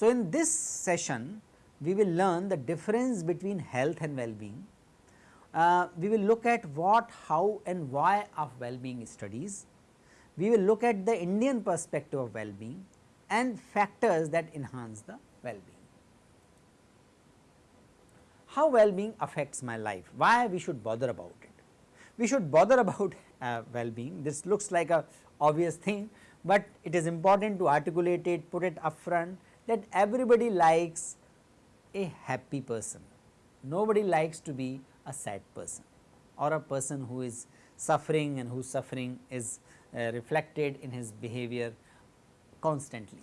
So, in this session we will learn the difference between health and well-being. Uh, we will look at what, how and why of well-being studies. We will look at the Indian perspective of well-being and factors that enhance the well-being. How well-being affects my life, why we should bother about it. We should bother about uh, well-being, this looks like a obvious thing, but it is important to articulate it, put it upfront that everybody likes a happy person, nobody likes to be a sad person or a person who is suffering and whose suffering is uh, reflected in his behavior constantly.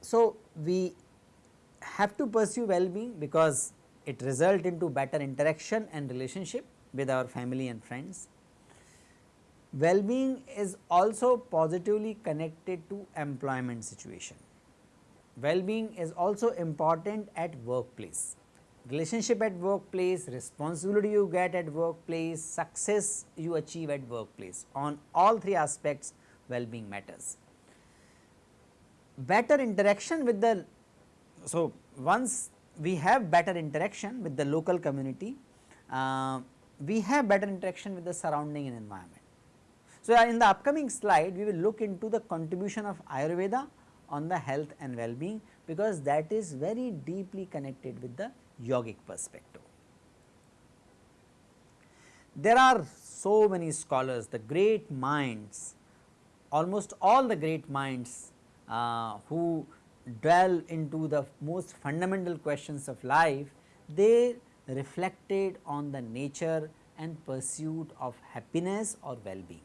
So, we have to pursue well-being because it result into better interaction and relationship with our family and friends. Well-being is also positively connected to employment situation well-being is also important at workplace. Relationship at workplace, responsibility you get at workplace, success you achieve at workplace on all three aspects well-being matters. Better interaction with the, so once we have better interaction with the local community, uh, we have better interaction with the surrounding environment. So, in the upcoming slide we will look into the contribution of Ayurveda on the health and well-being because that is very deeply connected with the yogic perspective. There are so many scholars, the great minds, almost all the great minds uh, who dwell into the most fundamental questions of life, they reflected on the nature and pursuit of happiness or well-being.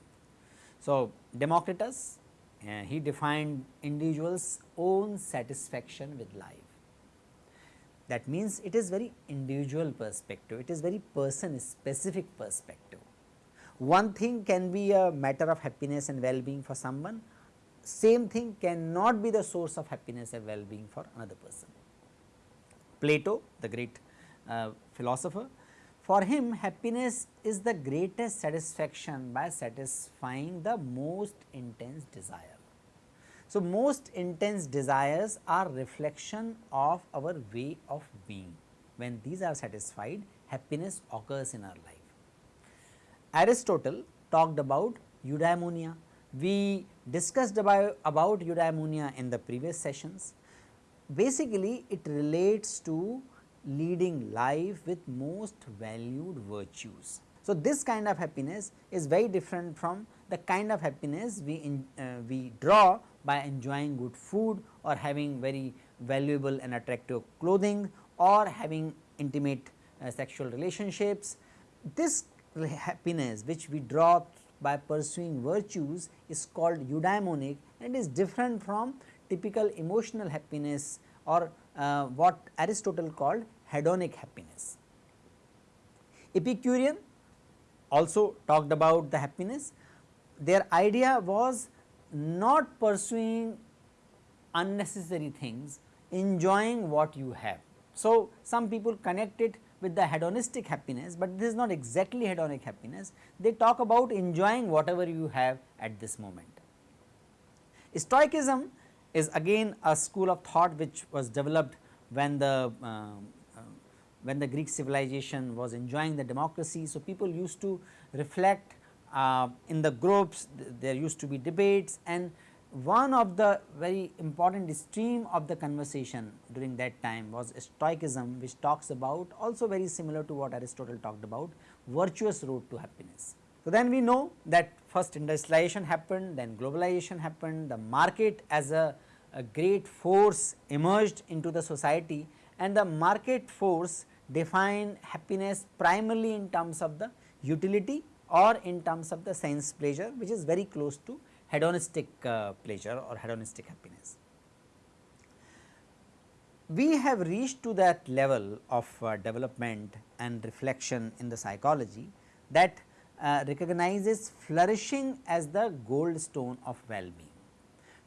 So, Democritus uh, he defined individual's own satisfaction with life. That means it is very individual perspective, it is very person specific perspective. One thing can be a matter of happiness and well-being for someone, same thing cannot be the source of happiness and well-being for another person. Plato, the great uh, philosopher, for him happiness is the greatest satisfaction by satisfying the most intense desire. So, most intense desires are reflection of our way of being. When these are satisfied happiness occurs in our life. Aristotle talked about eudaimonia. We discussed about, about eudaimonia in the previous sessions. Basically it relates to leading life with most valued virtues. So, this kind of happiness is very different from the kind of happiness we, in, uh, we draw by enjoying good food or having very valuable and attractive clothing or having intimate uh, sexual relationships. This happiness which we draw by pursuing virtues is called eudaimonic and is different from typical emotional happiness or uh, what Aristotle called hedonic happiness. Epicurean also talked about the happiness. Their idea was not pursuing unnecessary things, enjoying what you have. So, some people connect it with the hedonistic happiness, but this is not exactly hedonic happiness. They talk about enjoying whatever you have at this moment. Stoicism is again a school of thought which was developed when the uh, uh, when the Greek civilization was enjoying the democracy. So, people used to reflect uh, in the groups th there used to be debates and one of the very important stream of the conversation during that time was stoicism which talks about also very similar to what Aristotle talked about virtuous road to happiness. So, then we know that first industrialization happened then globalization happened the market as a, a great force emerged into the society and the market force defined happiness primarily in terms of the utility or in terms of the sense pleasure which is very close to hedonistic uh, pleasure or hedonistic happiness. We have reached to that level of uh, development and reflection in the psychology that uh, recognizes flourishing as the gold stone of well-being.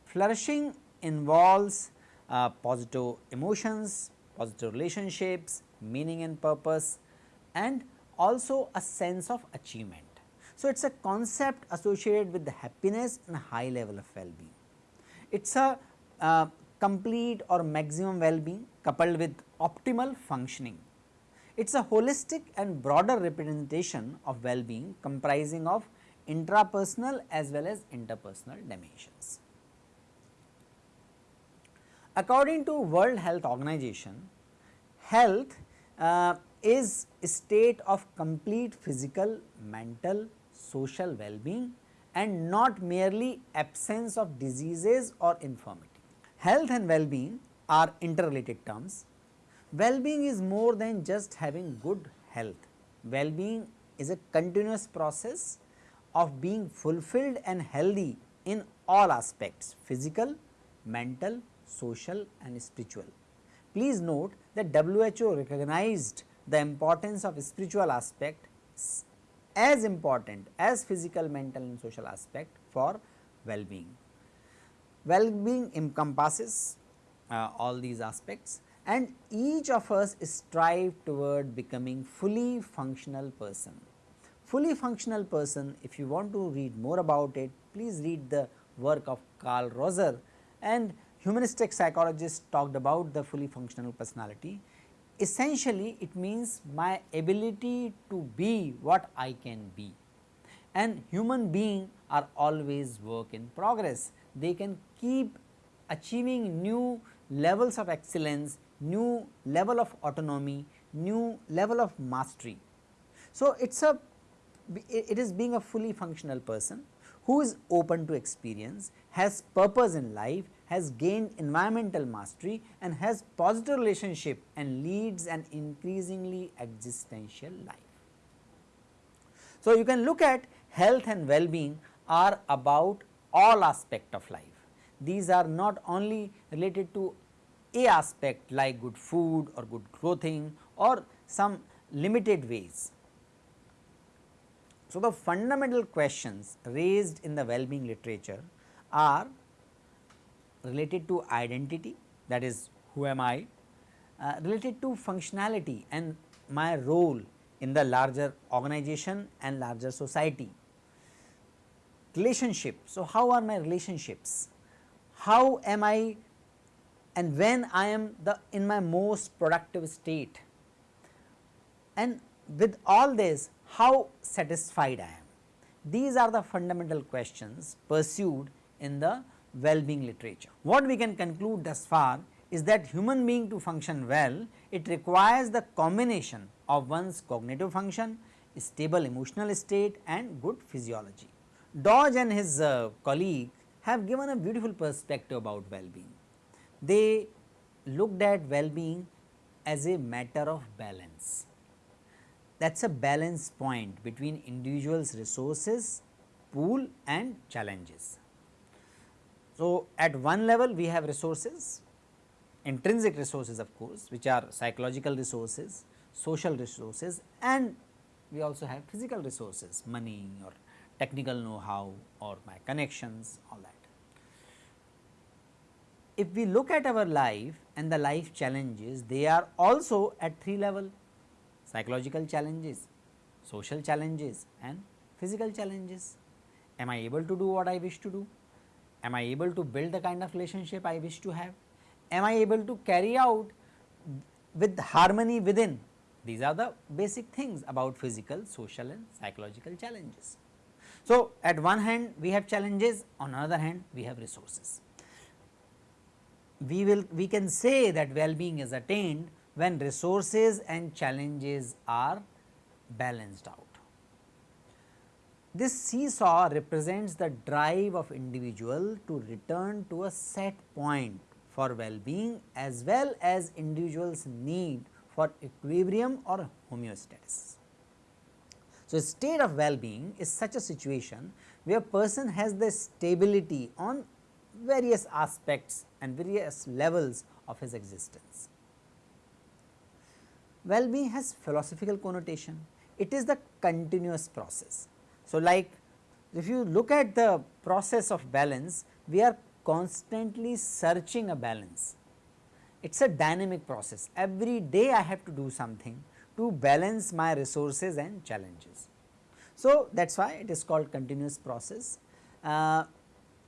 Flourishing involves uh, positive emotions, positive relationships, meaning and purpose and also a sense of achievement. So, it is a concept associated with the happiness and high level of well-being. It is a uh, complete or maximum well-being coupled with optimal functioning. It is a holistic and broader representation of well-being comprising of intrapersonal as well as interpersonal dimensions. According to World Health Organization, health uh, is a state of complete physical, mental, social well-being and not merely absence of diseases or infirmity. Health and well-being are interrelated terms. Well-being is more than just having good health. Well-being is a continuous process of being fulfilled and healthy in all aspects physical, mental, social and spiritual. Please note that WHO recognized the importance of spiritual aspect as important as physical, mental and social aspect for well-being. Well-being encompasses uh, all these aspects and each of us strive toward becoming fully functional person. Fully functional person if you want to read more about it please read the work of Carl Rogers and humanistic psychologists talked about the fully functional personality essentially it means my ability to be what I can be and human being are always work in progress. They can keep achieving new levels of excellence, new level of autonomy, new level of mastery. So, it is a it is being a fully functional person who is open to experience, has purpose in life has gained environmental mastery and has positive relationship and leads an increasingly existential life. So, you can look at health and well-being are about all aspect of life. These are not only related to a aspect like good food or good clothing or some limited ways. So, the fundamental questions raised in the well-being literature are related to identity that is who am I, uh, related to functionality and my role in the larger organization and larger society. Relationship, so how are my relationships? How am I and when I am the in my most productive state and with all this how satisfied I am. These are the fundamental questions pursued in the well-being literature. What we can conclude thus far is that human being to function well, it requires the combination of one's cognitive function, stable emotional state and good physiology. Dodge and his uh, colleague have given a beautiful perspective about well-being. They looked at well-being as a matter of balance. That is a balance point between individuals resources, pool and challenges. So, at one level we have resources, intrinsic resources of course, which are psychological resources, social resources and we also have physical resources, money or technical know-how or my connections all that. If we look at our life and the life challenges, they are also at three level psychological challenges, social challenges and physical challenges. Am I able to do what I wish to do? Am I able to build the kind of relationship I wish to have? Am I able to carry out with harmony within? These are the basic things about physical, social and psychological challenges. So, at one hand we have challenges, on another hand we have resources. We will we can say that well-being is attained when resources and challenges are balanced out. This seesaw represents the drive of individual to return to a set point for well-being as well as individual's need for equilibrium or homeostasis. So, state of well-being is such a situation where a person has the stability on various aspects and various levels of his existence. Well-being has philosophical connotation, it is the continuous process so, like if you look at the process of balance, we are constantly searching a balance. It is a dynamic process. Every day I have to do something to balance my resources and challenges. So, that is why it is called continuous process uh,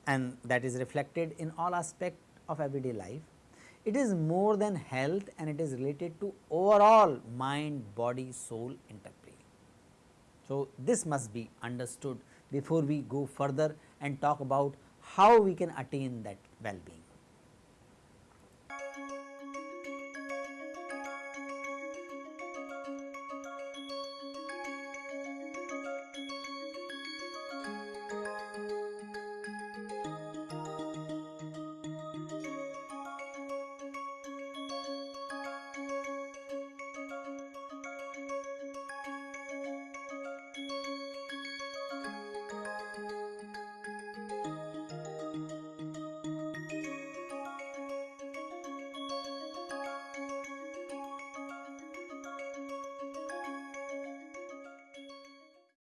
and that is reflected in all aspect of everyday life. It is more than health and it is related to overall mind, body, soul interplay. So, this must be understood before we go further and talk about how we can attain that well-being.